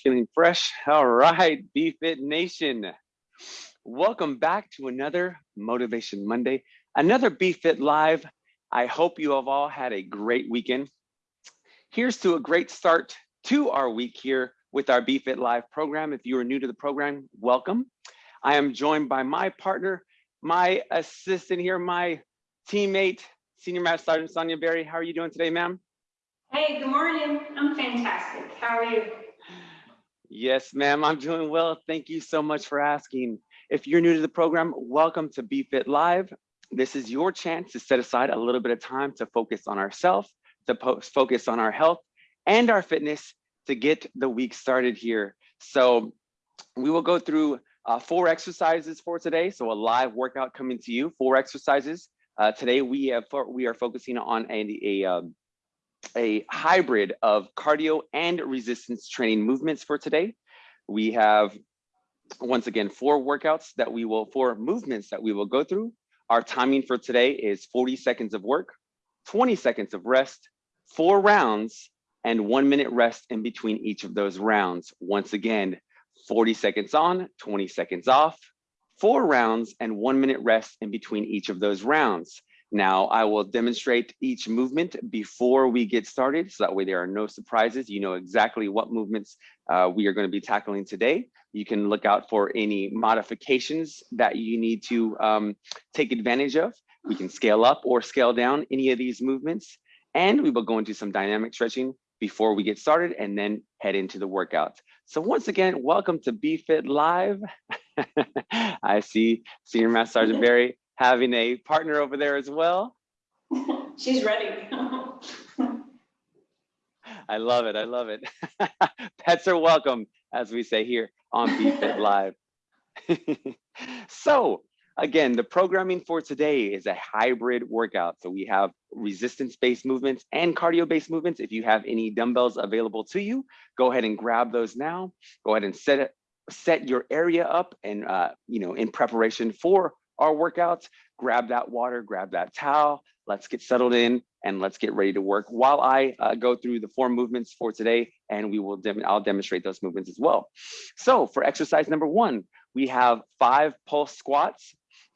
feeling fresh. All right, BFit Nation. Welcome back to another Motivation Monday, another BFit Live. I hope you have all had a great weekend. Here's to a great start to our week here with our BFit Live program. If you are new to the program, welcome. I am joined by my partner, my assistant here, my teammate, Senior Master Sergeant Sonia Berry. How are you doing today, ma'am? Hey, good morning. I'm fantastic. How are you? Yes, ma'am, I'm doing well. Thank you so much for asking. If you're new to the program, welcome to BFit Live. This is your chance to set aside a little bit of time to focus on ourselves, to focus on our health and our fitness to get the week started here. So we will go through uh, four exercises for today. So a live workout coming to you, four exercises. Uh, today we have we are focusing on a, a um, a hybrid of cardio and resistance training movements for today. We have, once again, four workouts that we will, four movements that we will go through. Our timing for today is 40 seconds of work, 20 seconds of rest, four rounds, and one minute rest in between each of those rounds. Once again, 40 seconds on, 20 seconds off, four rounds, and one minute rest in between each of those rounds. Now I will demonstrate each movement before we get started. So that way there are no surprises. You know exactly what movements uh, we are gonna be tackling today. You can look out for any modifications that you need to um, take advantage of. We can scale up or scale down any of these movements. And we will go into some dynamic stretching before we get started and then head into the workout. So once again, welcome to BFit Live. I see Senior Master Sergeant Barry having a partner over there as well. She's ready. I love it. I love it. Pets are welcome, as we say here on BFit Live. so again, the programming for today is a hybrid workout. So we have resistance-based movements and cardio-based movements. If you have any dumbbells available to you, go ahead and grab those now. Go ahead and set it, set your area up and uh, you know in preparation for our workouts, grab that water, grab that towel, let's get settled in and let's get ready to work while I uh, go through the four movements for today and we will, dem I'll demonstrate those movements as well. So for exercise number one, we have five pulse squats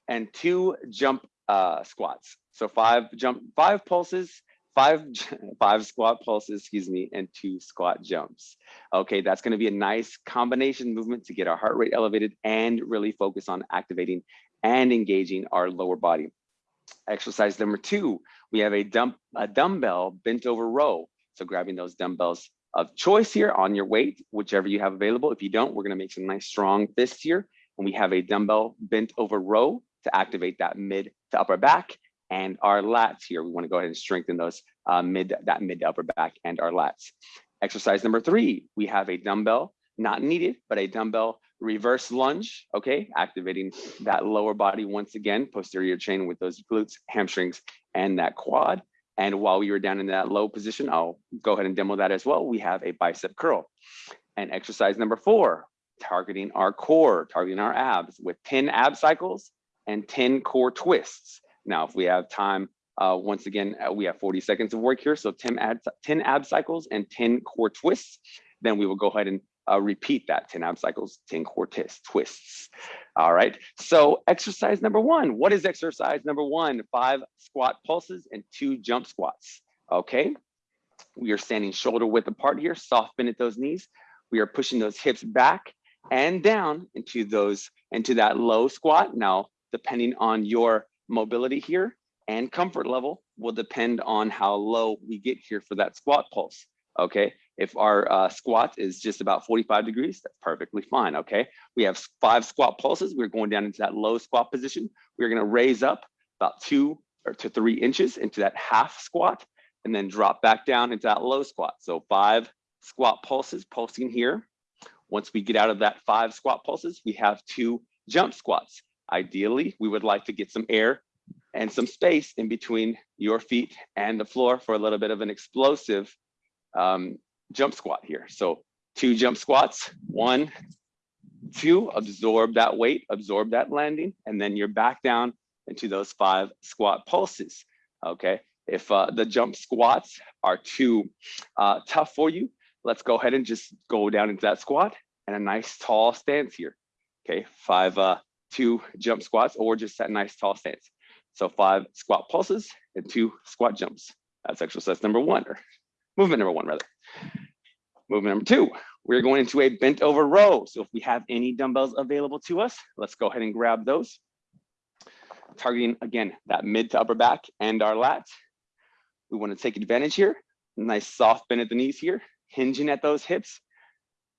and two jump uh, squats. So five jump, five pulses, five five squat pulses, excuse me, and two squat jumps. Okay, that's going to be a nice combination movement to get our heart rate elevated and really focus on activating and engaging our lower body. Exercise number two, we have a, dump, a dumbbell bent over row. So grabbing those dumbbells of choice here on your weight, whichever you have available. If you don't, we're gonna make some nice strong fists here. And we have a dumbbell bent over row to activate that mid to upper back and our lats here. We wanna go ahead and strengthen those uh, mid, that mid to upper back and our lats. Exercise number three, we have a dumbbell, not needed, but a dumbbell reverse lunge, okay, activating that lower body once again, posterior chain with those glutes, hamstrings, and that quad. And while we were down in that low position, I'll go ahead and demo that as well. We have a bicep curl. And exercise number four, targeting our core, targeting our abs with 10 ab cycles and 10 core twists. Now, if we have time, uh, once again, uh, we have 40 seconds of work here. So 10 ab, 10 ab cycles and 10 core twists. Then we will go ahead and uh, repeat that 10 ab cycles, 10 core twists. All right, so exercise number one. What is exercise number one? Five squat pulses and two jump squats. Okay, we are standing shoulder width apart here, soft bend at those knees. We are pushing those hips back and down into those, into that low squat. Now, depending on your mobility here and comfort level will depend on how low we get here for that squat pulse okay? If our uh, squat is just about 45 degrees, that's perfectly fine, okay? We have five squat pulses. We're going down into that low squat position. We're gonna raise up about two or to three inches into that half squat and then drop back down into that low squat. So five squat pulses pulsing here. Once we get out of that five squat pulses, we have two jump squats. Ideally, we would like to get some air and some space in between your feet and the floor for a little bit of an explosive um, jump squat here. So two jump squats, one, two, absorb that weight, absorb that landing, and then you're back down into those five squat pulses, okay? If uh, the jump squats are too uh, tough for you, let's go ahead and just go down into that squat and a nice tall stance here. Okay, five, uh, two jump squats or just that nice tall stance. So five squat pulses and two squat jumps. That's exercise number one, or movement number one rather. Movement number two, we're going into a bent over row. So if we have any dumbbells available to us, let's go ahead and grab those. Targeting again, that mid to upper back and our lats. We want to take advantage here. Nice soft bend at the knees here, hinging at those hips.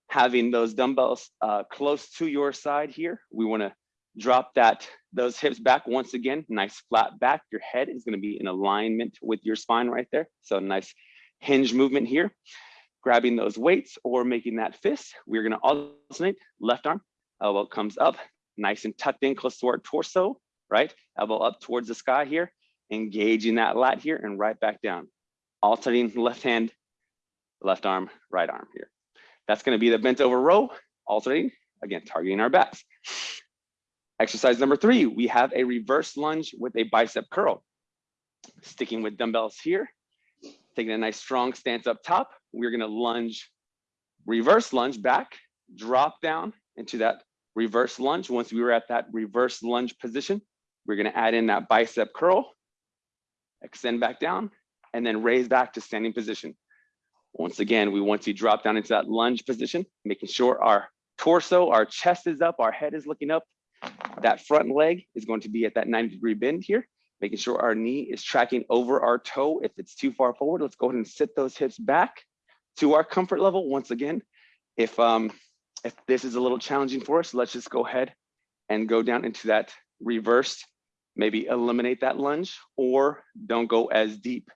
Having those dumbbells uh, close to your side here. We want to drop that those hips back once again, nice flat back. Your head is going to be in alignment with your spine right there. So nice hinge movement here grabbing those weights or making that fist. We're gonna alternate left arm, elbow comes up, nice and tucked in close to our torso, right? Elbow up towards the sky here, engaging that lat here and right back down. Alternating left hand, left arm, right arm here. That's gonna be the bent over row, alternating, again, targeting our backs. Exercise number three, we have a reverse lunge with a bicep curl. Sticking with dumbbells here, taking a nice strong stance up top. We're gonna lunge, reverse lunge back, drop down into that reverse lunge. Once we were at that reverse lunge position, we're gonna add in that bicep curl, extend back down, and then raise back to standing position. Once again, we want to drop down into that lunge position, making sure our torso, our chest is up, our head is looking up. That front leg is going to be at that 90 degree bend here making sure our knee is tracking over our toe. If it's too far forward, let's go ahead and sit those hips back to our comfort level. Once again, if, um, if this is a little challenging for us, let's just go ahead and go down into that reversed, maybe eliminate that lunge or don't go as deep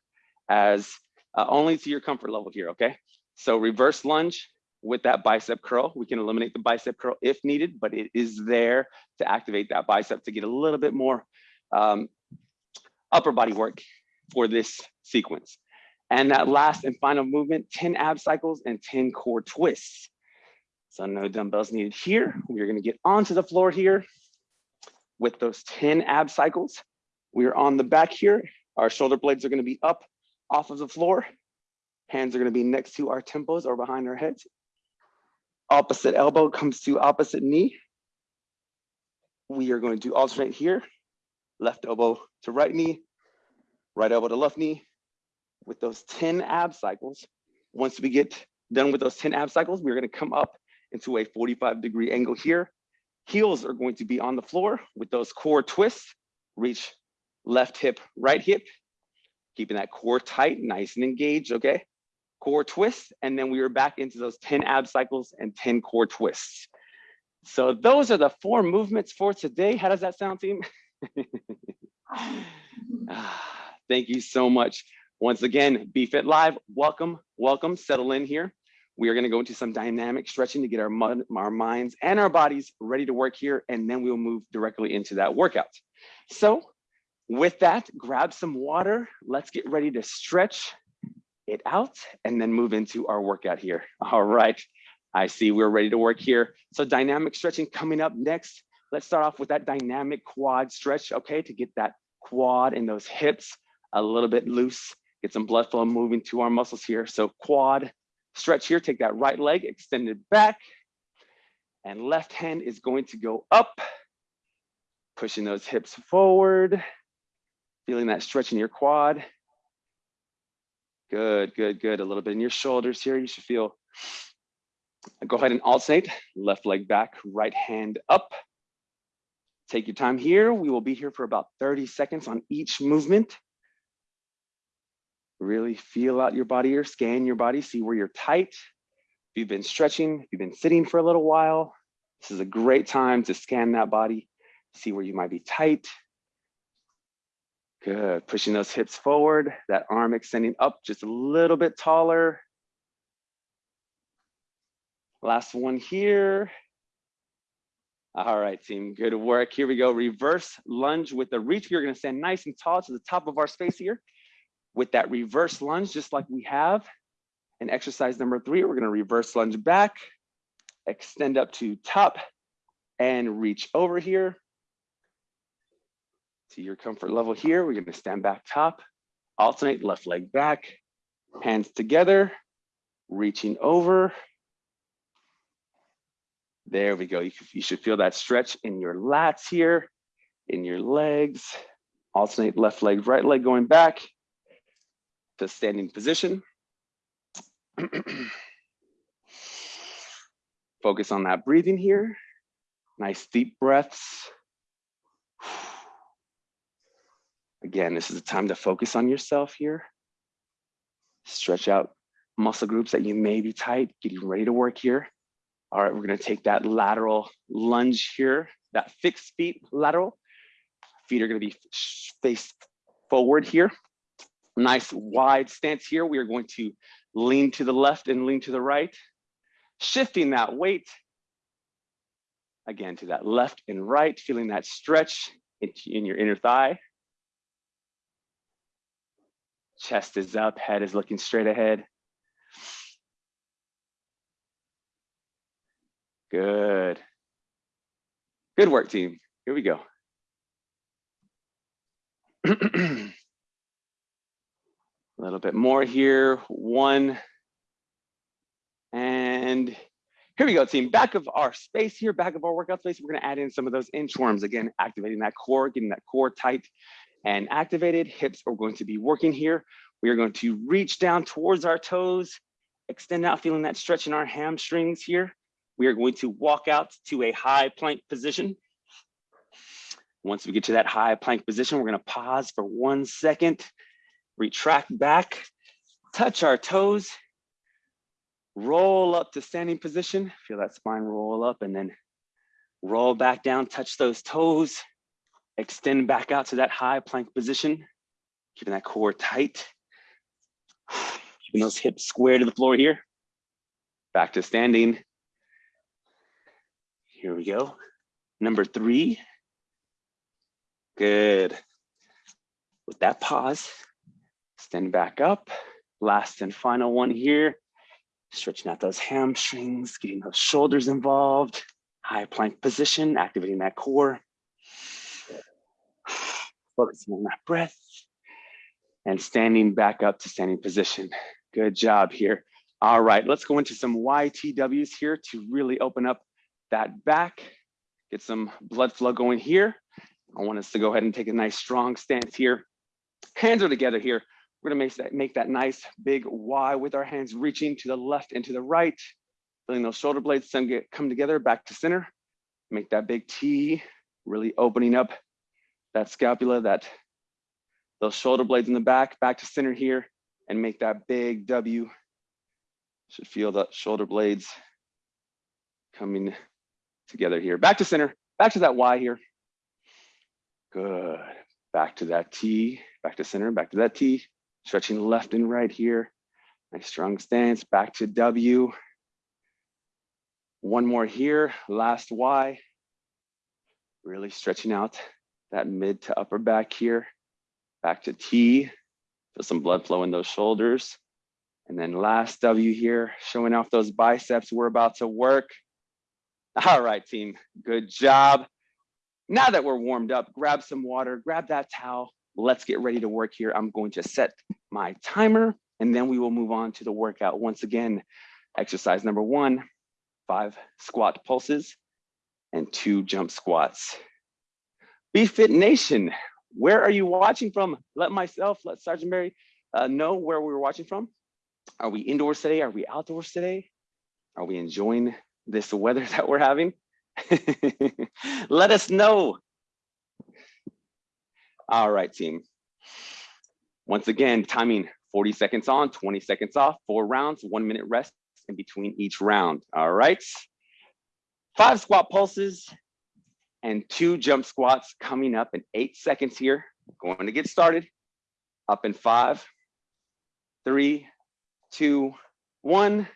as uh, only to your comfort level here, okay? So reverse lunge with that bicep curl. We can eliminate the bicep curl if needed, but it is there to activate that bicep to get a little bit more um, upper body work for this sequence. And that last and final movement, 10 ab cycles and 10 core twists. So no dumbbells needed here. We're gonna get onto the floor here with those 10 ab cycles. We're on the back here. Our shoulder blades are gonna be up off of the floor. Hands are gonna be next to our temples or behind our heads. Opposite elbow comes to opposite knee. We are going to alternate here left elbow to right knee, right elbow to left knee with those 10 ab cycles. Once we get done with those 10 ab cycles, we're gonna come up into a 45 degree angle here. Heels are going to be on the floor with those core twists. Reach left hip, right hip, keeping that core tight, nice and engaged, okay? Core twists, and then we are back into those 10 ab cycles and 10 core twists. So those are the four movements for today. How does that sound, team? Ah, Thank you so much. Once again, BFit Live, welcome, welcome, settle in here. We are gonna go into some dynamic stretching to get our, our minds and our bodies ready to work here, and then we'll move directly into that workout. So with that, grab some water. Let's get ready to stretch it out and then move into our workout here. All right, I see we're ready to work here. So dynamic stretching coming up next. Let's start off with that dynamic quad stretch, okay, to get that quad and those hips a little bit loose, get some blood flow moving to our muscles here. So quad stretch here, take that right leg, extended back, and left hand is going to go up, pushing those hips forward, feeling that stretch in your quad. Good, good, good. A little bit in your shoulders here. You should feel, go ahead and alternate, left leg back, right hand up, Take your time here. We will be here for about 30 seconds on each movement. Really feel out your body or scan your body, see where you're tight. If you've been stretching, if you've been sitting for a little while, this is a great time to scan that body, see where you might be tight. Good, pushing those hips forward, that arm extending up just a little bit taller. Last one here. All right, team, good work. Here we go. Reverse lunge with the reach. We're gonna stand nice and tall to the top of our space here. With that reverse lunge, just like we have in exercise number three, we're gonna reverse lunge back, extend up to top and reach over here. To your comfort level here, we're gonna stand back top, alternate left leg back, hands together, reaching over. There we go. You, you should feel that stretch in your lats here, in your legs. Alternate left leg, right leg going back to standing position. Focus on that breathing here. Nice deep breaths. Again, this is a time to focus on yourself here. Stretch out muscle groups that you may be tight, getting ready to work here. All right, we're gonna take that lateral lunge here, that fixed feet lateral. Feet are gonna be faced forward here. Nice wide stance here. We are going to lean to the left and lean to the right, shifting that weight again to that left and right, feeling that stretch in your inner thigh. Chest is up, head is looking straight ahead. Good. Good work, team. Here we go. A little bit more here. One. And here we go, team. Back of our space here, back of our workout space, we're gonna add in some of those inchworms. Again, activating that core, getting that core tight and activated. Hips are going to be working here. We are going to reach down towards our toes, extend out, feeling that stretch in our hamstrings here. We are going to walk out to a high plank position. Once we get to that high plank position, we're gonna pause for one second, retract back, touch our toes, roll up to standing position, feel that spine roll up and then roll back down, touch those toes, extend back out to that high plank position, keeping that core tight, keeping those hips square to the floor here. Back to standing. Here we go. Number three. Good. With that pause, stand back up. Last and final one here. Stretching out those hamstrings, getting those shoulders involved. High plank position, activating that core. Focusing on that breath and standing back up to standing position. Good job here. All right, let's go into some YTWs here to really open up that back, get some blood flow going here. I want us to go ahead and take a nice strong stance here. Hands are together here. We're gonna make that, make that nice big Y with our hands reaching to the left and to the right. Feeling those shoulder blades get, come together back to center. Make that big T, really opening up that scapula, that those shoulder blades in the back, back to center here, and make that big W. Should feel the shoulder blades coming together here. Back to center, back to that Y here. Good. Back to that T, back to center, back to that T. Stretching left and right here. Nice strong stance, back to W. One more here, last Y. Really stretching out that mid to upper back here. Back to T, feel some blood flow in those shoulders. And then last W here, showing off those biceps. We're about to work. All right, team, good job. Now that we're warmed up, grab some water, grab that towel. Let's get ready to work here. I'm going to set my timer and then we will move on to the workout. Once again, exercise number one, five squat pulses and two jump squats. BFit Nation, where are you watching from? Let myself, let Sergeant Mary uh, know where we were watching from. Are we indoors today? Are we outdoors today? Are we enjoying this weather that we're having? Let us know. All right, team. Once again, timing 40 seconds on, 20 seconds off, four rounds, one minute rest in between each round. All right. Five squat pulses and two jump squats coming up in eight seconds here. Going to get started. Up in five, three, two, one.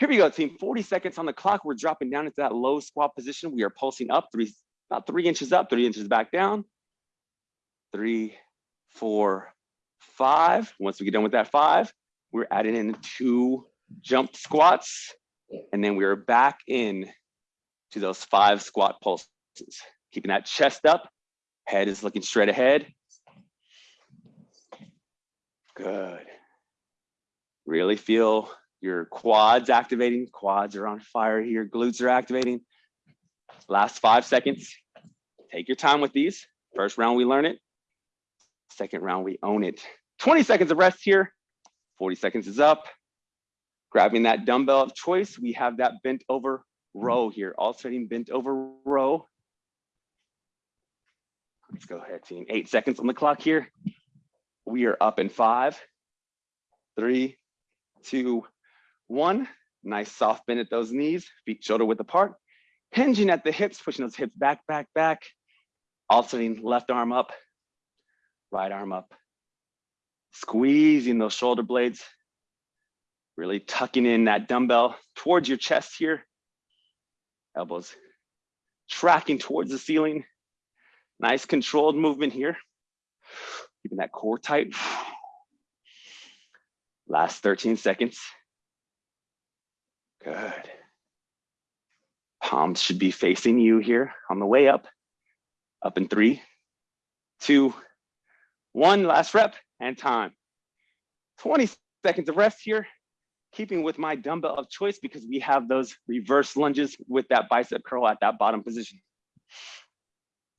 Here we go, team. 40 seconds on the clock. We're dropping down into that low squat position. We are pulsing up three, about three inches up, three inches back down. Three, four, five. Once we get done with that five, we're adding in two jump squats. And then we're back in to those five squat pulses. Keeping that chest up, head is looking straight ahead. Good. Really feel Your quads activating, quads are on fire here, glutes are activating. Last five seconds. Take your time with these. First round, we learn it. Second round, we own it. 20 seconds of rest here. 40 seconds is up. Grabbing that dumbbell of choice, we have that bent over row here, alternating bent over row. Let's go ahead, team. Eight seconds on the clock here. We are up in five, three, two, one. Nice soft bend at those knees, feet shoulder width apart. Hinging at the hips, pushing those hips back, back, back. Alternating left arm up, right arm up. Squeezing those shoulder blades. Really tucking in that dumbbell towards your chest here. Elbows tracking towards the ceiling. Nice controlled movement here. Keeping that core tight. Last 13 seconds. Good. Palms should be facing you here on the way up. Up in three, two, one. Last rep and time. 20 seconds of rest here. Keeping with my dumbbell of choice because we have those reverse lunges with that bicep curl at that bottom position.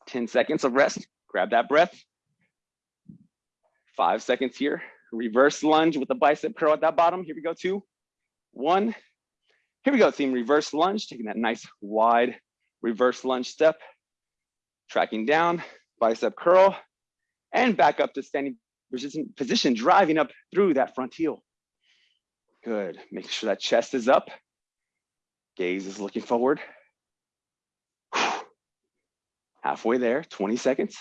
10 seconds of rest, grab that breath. Five seconds here, reverse lunge with the bicep curl at that bottom. Here we go, two, one. Here we go, team, reverse lunge, taking that nice wide reverse lunge step, tracking down, bicep curl, and back up to standing position, driving up through that front heel. Good, making sure that chest is up, gaze is looking forward. Halfway there, 20 seconds.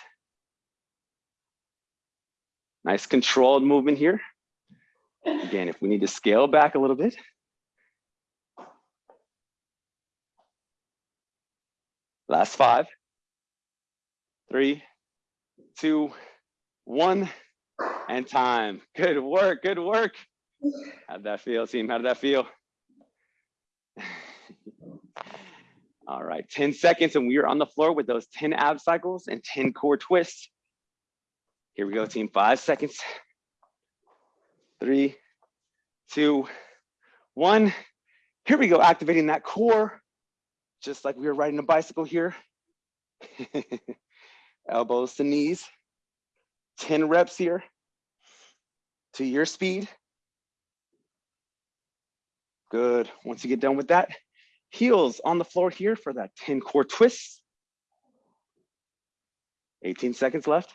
Nice controlled movement here. Again, if we need to scale back a little bit. Last five, three, two, one, and time. Good work, good work. How'd that feel, team? How did that feel? All right, 10 seconds and we are on the floor with those 10 ab cycles and 10 core twists. Here we go, team, five seconds. Three, two, one. Here we go, activating that core, just like we were riding a bicycle here. Elbows to knees. 10 reps here to your speed. Good, once you get done with that, Heels on the floor here for that 10 core twists. 18 seconds left.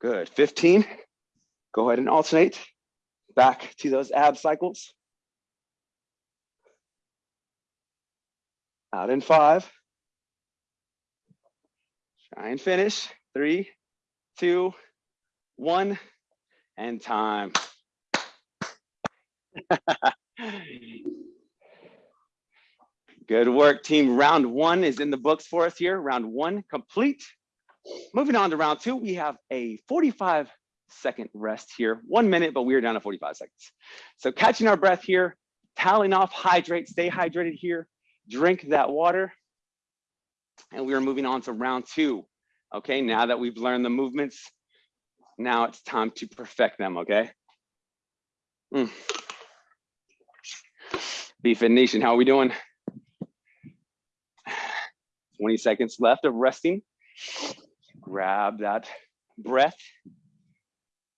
Good, 15. Go ahead and alternate back to those ab cycles. Out in five. Try and finish. Three, two, one, and time. Good work, team. Round one is in the books for us here. Round one complete. Moving on to round two, we have a 45 second rest here. One minute, but we are down to 45 seconds. So catching our breath here, toweling off, hydrate, stay hydrated here, drink that water. And we are moving on to round two. Okay, now that we've learned the movements, now it's time to perfect them, okay? Mm. BFit Nation, how are we doing? 20 seconds left of resting. Grab that breath.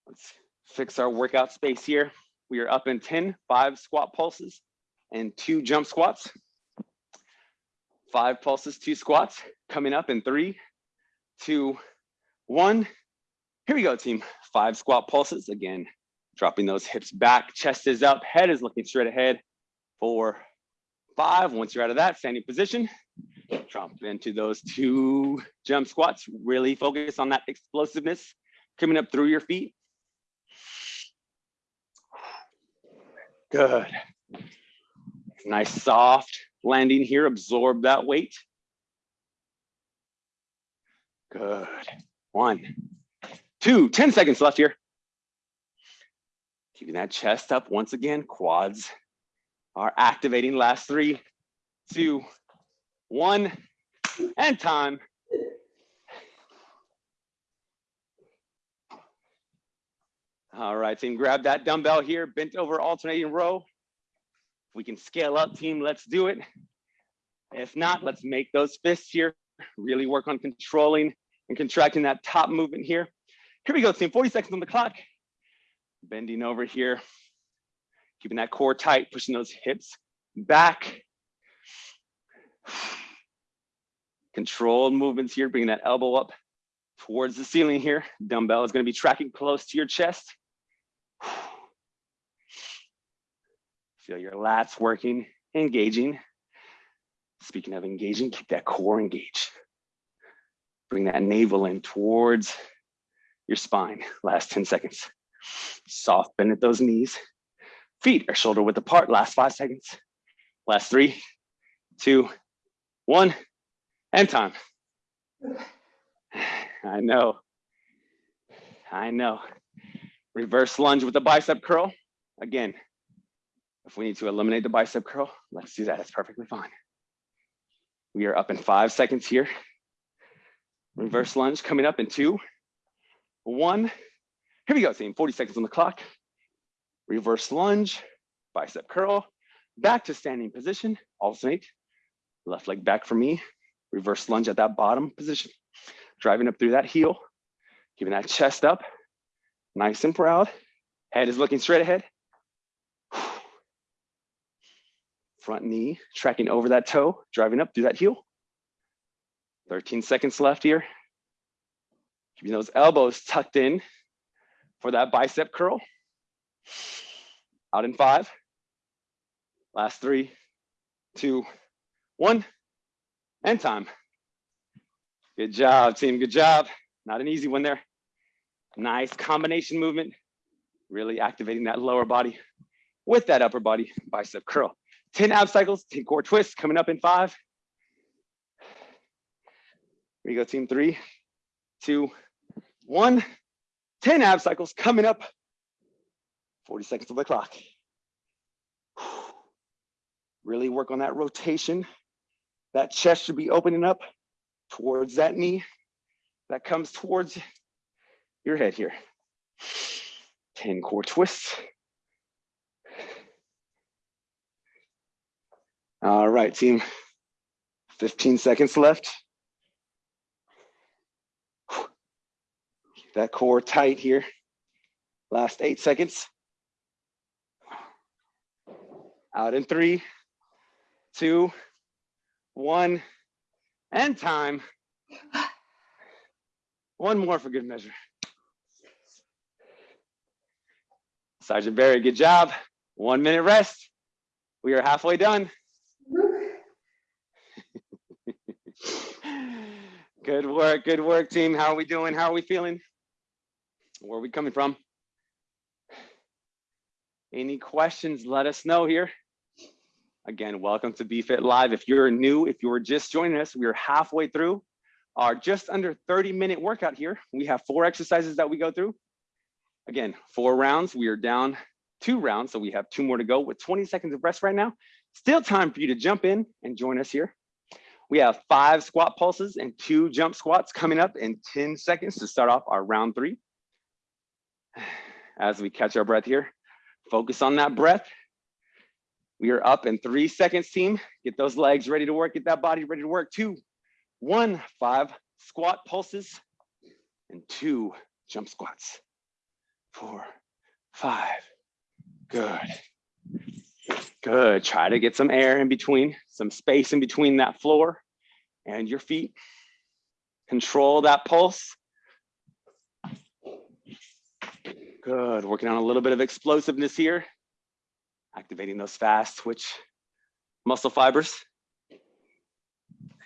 Let's fix our workout space here. We are up in 10, five squat pulses and two jump squats. Five pulses, two squats, coming up in three, two, one. Here we go, team. Five squat pulses. Again, dropping those hips back, chest is up, head is looking straight ahead. Four, five. Once you're out of that standing position, drop into those two jump squats. Really focus on that explosiveness coming up through your feet. Good. Nice soft landing here. Absorb that weight. Good. One, two, 10 seconds left here. Keeping that chest up once again, quads are activating. Last three, two, one, and time. All right, team, grab that dumbbell here, bent over alternating row. If we can scale up, team, let's do it. If not, let's make those fists here, really work on controlling and contracting that top movement here. Here we go, team, 40 seconds on the clock. Bending over here, keeping that core tight, pushing those hips back. Controlled movements here, bringing that elbow up towards the ceiling here. Dumbbell is gonna be tracking close to your chest. Feel your lats working, engaging. Speaking of engaging, keep that core engaged. Bring that navel in towards your spine. Last 10 seconds. Soft bend at those knees. Feet are shoulder width apart. Last five seconds. Last three, two, one, and time. I know. I know. Reverse lunge with the bicep curl. Again, if we need to eliminate the bicep curl, let's do that. It's perfectly fine. We are up in five seconds here. Reverse mm-hmm. lunge coming up in two, one. Here we go, team. 40 seconds on the clock. Reverse lunge, bicep curl, back to standing position, alternate. Left leg back for me. Reverse lunge at that bottom position. Driving up through that heel, keeping that chest up, nice and proud. Head is looking straight ahead. Front knee tracking over that toe, driving up through that heel. 13 seconds left here. Keeping those elbows tucked in for that bicep curl. Out in five. Last three, two, one, and time. Good job, team. Good job. Not an easy one there. Nice combination movement. Really activating that lower body with that upper body bicep curl. 10 ab cycles, 10 core twists coming up in five. Here you go, team. Three, two, one. 10 ab cycles coming up. 40 seconds of the clock. Really work on that rotation. That chest should be opening up towards that knee that comes towards your head here. 10 core twists. All right, team. 15 seconds left. Keep that core tight here. Last eight seconds. Out in three, two, one, and time. One more for good measure. Sergeant Barry, good job. One minute rest. We are halfway done. Good work, good work, team. How are we doing? How are we feeling? Where are we coming from? Any questions, let us know here. Again, welcome to BFit Live. If you're new, if you were just joining us, we are halfway through our just under 30 minute workout here. We have four exercises that we go through. Again, four rounds. We are down two rounds, so we have two more to go with 20 seconds of rest right now. Still time for you to jump in and join us here. We have five squat pulses and two jump squats coming up in 10 seconds to start off our round three. As we catch our breath here, focus on that breath. We are up in three seconds, team. Get those legs ready to work, get that body ready to work. Two, one, five squat pulses, and two jump squats. Four, five, good. Good, try to get some air in between, some space in between that floor and your feet. Control that pulse. Good, working on a little bit of explosiveness here activating those fast twitch muscle fibers.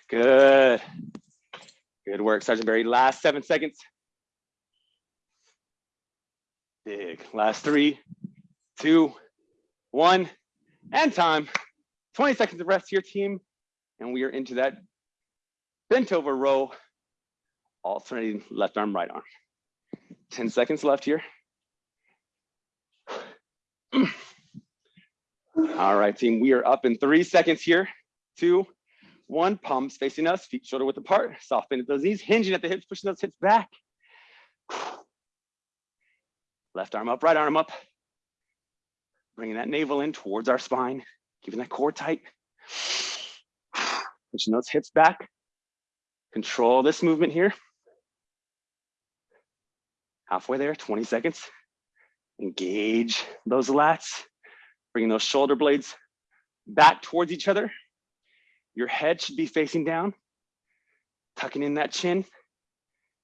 Good. Good work, Sergeant Barry. Last seven seconds. Big. Last three, two, one, and time. 20 seconds of rest your team. And we are into that bent over row, alternating left arm, right arm. 10 seconds left here. All right, team, we are up in three seconds here. Two, one, palms facing us, feet shoulder width apart, soft bend at those knees, hinging at the hips, pushing those hips back. Left arm up, right arm up. Bringing that navel in towards our spine, keeping that core tight. Pushing those hips back. Control this movement here. Halfway there, 20 seconds. Engage those lats, bringing those shoulder blades back towards each other. Your head should be facing down, tucking in that chin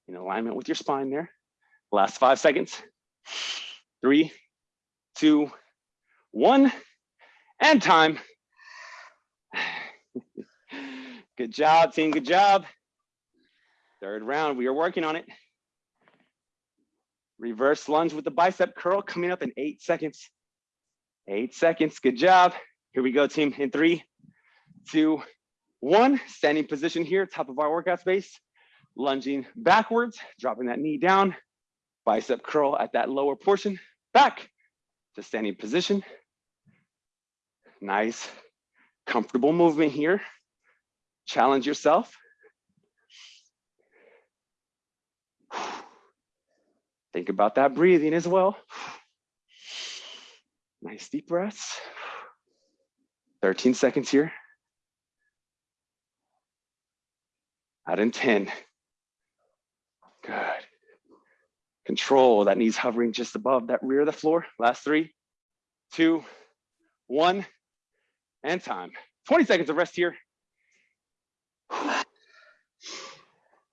in alignment with your spine there. Last five seconds. Three, two, one, and time. Good job, team, good job. Third round, we are working on it. Reverse lunge with the bicep curl coming up in eight seconds. Eight seconds, good job. Here we go, team, in three, two, one. Standing position here, top of our workout space. Lunging backwards, dropping that knee down. Bicep curl at that lower portion. Back to standing position. Nice, comfortable movement here. Challenge yourself. Think about that breathing as well. Nice deep breaths. 13 seconds here. Out in 10. Good. Control that knees hovering just above that rear of the floor. Last three, two, one, and time. 20 seconds of rest here.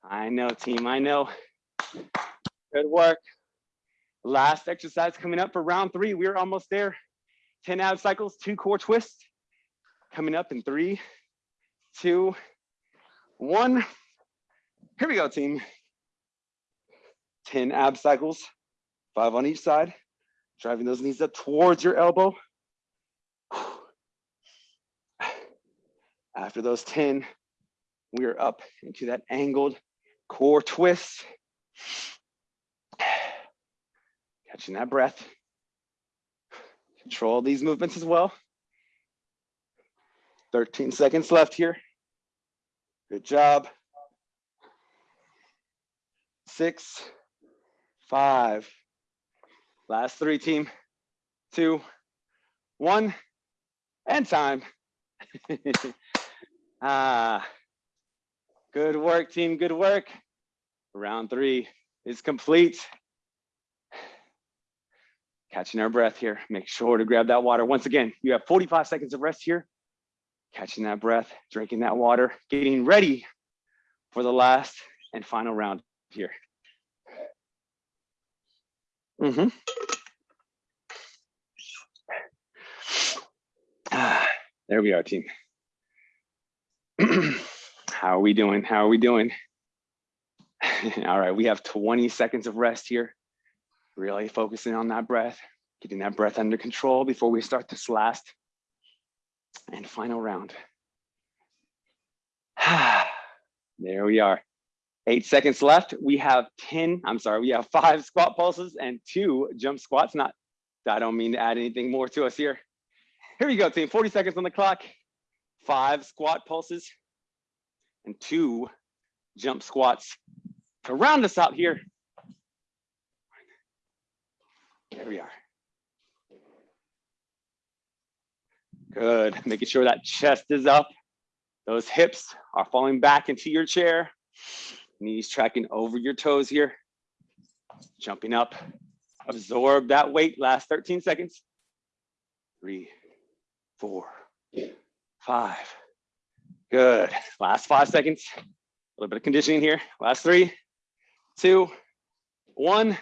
I know, team, I know. Good work. Last exercise coming up for round three. We're almost there. 10 ab cycles, two core twists. Coming up in three, two, one. Here we go, team. 10 ab cycles, five on each side. Driving those knees up towards your elbow. After those 10, we are up into that angled core twist. Catching that breath. Control these movements as well. 13 seconds left here. Good job. Six, five. Last three, team. Two, one, and time. ah, good work, team. Good work. Round three is complete. Catching our breath here. Make sure to grab that water. Once again, you have 45 seconds of rest here. Catching that breath, drinking that water, getting ready for the last and final round here. Mm -hmm. ah, there we are, team. How are we doing? How are we doing? All right, we have 20 seconds of rest here. Really focusing on that breath, getting that breath under control before we start this last and final round. there we are. Eight seconds left. We have 10, I'm sorry, we have five squat pulses and two jump squats. Not, I don't mean to add anything more to us here. Here we go, team, 40 seconds on the clock. Five squat pulses and two jump squats to round us out here. There we are. Good, making sure that chest is up. Those hips are falling back into your chair. Knees tracking over your toes here. Jumping up, absorb that weight, last 13 seconds. Three, four, five. Good, last five seconds. A little bit of conditioning here. Last three, two, one,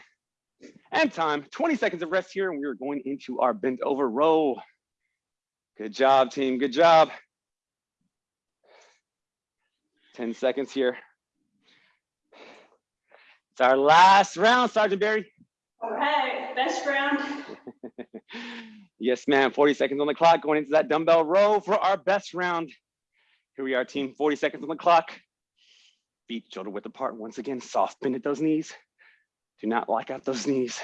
and time. 20 seconds of rest here, and we are going into our bent over row. Good job, team, good job. 10 seconds here. It's our last round, Sergeant Barry. Right, best round. yes, ma'am, 40 seconds on the clock, going into that dumbbell row for our best round. Here we are, team, 40 seconds on the clock. Feet shoulder width apart. Once again, soft bend at those knees. Do not lock out those knees.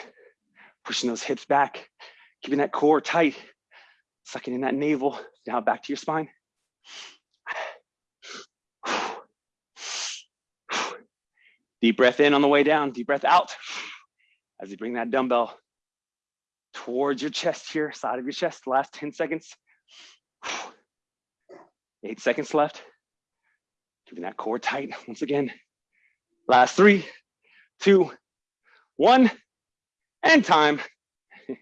Pushing those hips back, keeping that core tight, sucking in that navel Now back to your spine. Deep breath in on the way down, deep breath out as you bring that dumbbell towards your chest here, side of your chest, last 10 seconds. Eight seconds left. Keeping that core tight once again. Last three, two, one, and time.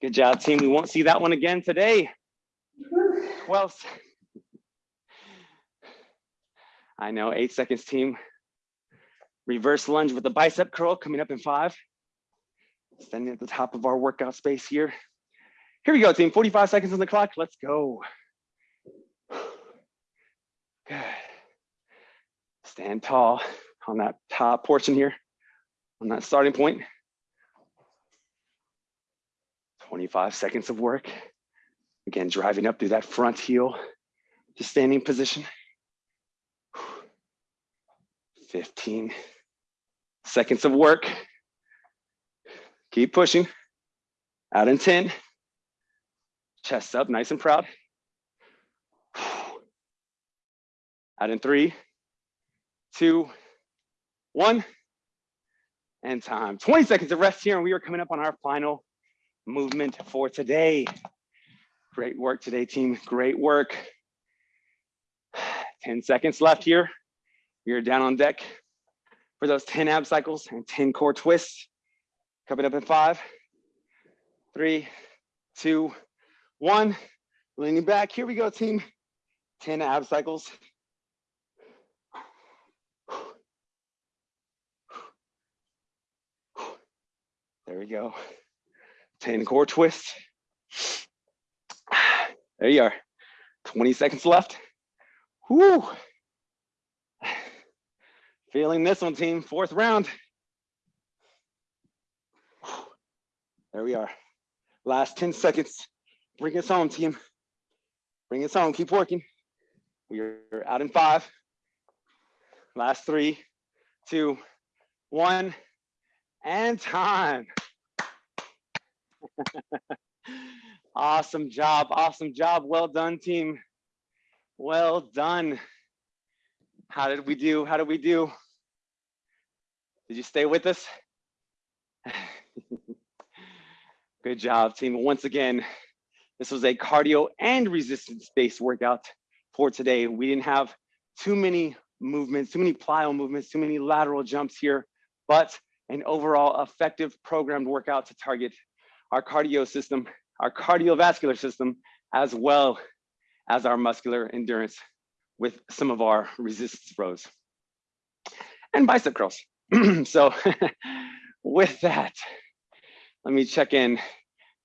Good job, team. We won't see that one again today. 12. I know, eight seconds, team. Reverse lunge with the bicep curl coming up in five. Standing at the top of our workout space here. Here we go, team. 45 seconds on the clock. Let's go. Good. Stand tall on that top portion here, on that starting point. 25 seconds of work. Again, driving up through that front heel to standing position. 15 seconds of work. Keep pushing. Out in 10. Chest up, nice and proud. Out in three, two, one, and time. 20 seconds of rest here, and we are coming up on our final movement for today. Great work today, team. Great work. 10 seconds left here. You're down on deck for those 10 ab cycles and 10 core twists. Coming up in five, three, two, one. Leaning back. Here we go, team. 10 ab cycles. There we go. 10 core twists. There you are. 20 seconds left. Whoo. Feeling this one, team. Fourth round. There we are. Last 10 seconds. Bring us home, team. Bring us home. Keep working. We are out in five. Last three, two, one, and time. awesome job. Awesome job. Well done, team. Well done. How did we do? How did we do? Did you stay with us? Good job, team. Once again, this was a cardio and resistance-based workout for today. We didn't have too many movements, too many plyo movements, too many lateral jumps here, but an overall effective programmed workout to target our cardio system, our cardiovascular system, as well as our muscular endurance with some of our resistance rows and bicep curls. so with that, let me check in.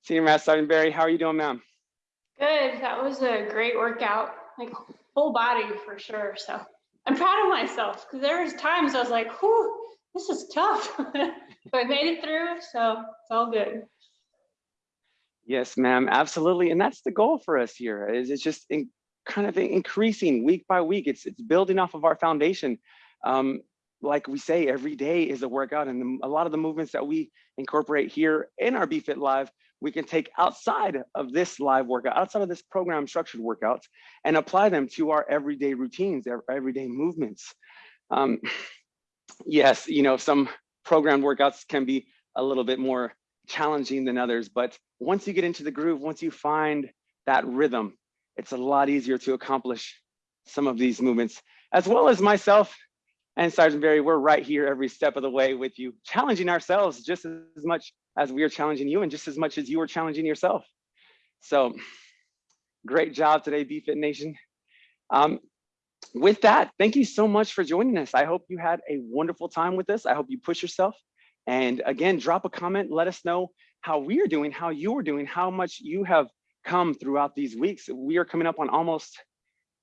Senior Master Sergeant Barry, how are you doing, ma'am? Good. That was a great workout, like full body for sure. So I'm proud of myself because there was times I was like, whew, this is tough. but I made it through, so it's all good. Yes, ma'am, absolutely. And that's the goal for us here is it's just in, kind of increasing week by week. It's, it's building off of our foundation. Um, like we say, every day is a workout and the, a lot of the movements that we incorporate here in our BFit Live, we can take outside of this live workout, outside of this program structured workouts and apply them to our everyday routines, our everyday movements. Um, yes, you know, some programmed workouts can be a little bit more challenging than others, but once you get into the groove, once you find that rhythm, it's a lot easier to accomplish some of these movements, as well as myself and Sergeant Barry, we're right here every step of the way with you, challenging ourselves just as much as we are challenging you and just as much as you are challenging yourself. So great job today, BFit Nation. Um, with that, thank you so much for joining us. I hope you had a wonderful time with us. I hope you push yourself. And again, drop a comment, let us know how we are doing, how you are doing, how much you have come throughout these weeks. We are coming up on almost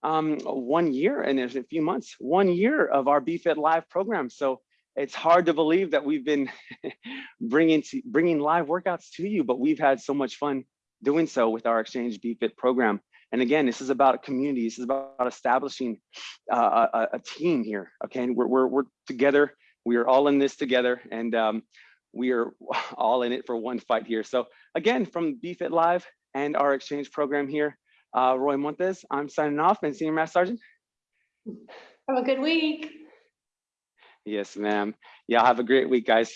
um, one year and there's a few months, one year of our BFit Live program. So it's hard to believe that we've been bringing to, bringing live workouts to you, but we've had so much fun doing so with our Exchange BFit program. And again, this is about community. This is about establishing uh, a, a, team here. Okay, and we're, we're, we're together. We are all in this together, and um, we are all in it for one fight here. So again, from BFit Live and our exchange program here, uh, Roy Montes, I'm signing off and Senior Master Sergeant. Have a good week. Yes, ma'am. Y'all have a great week, guys.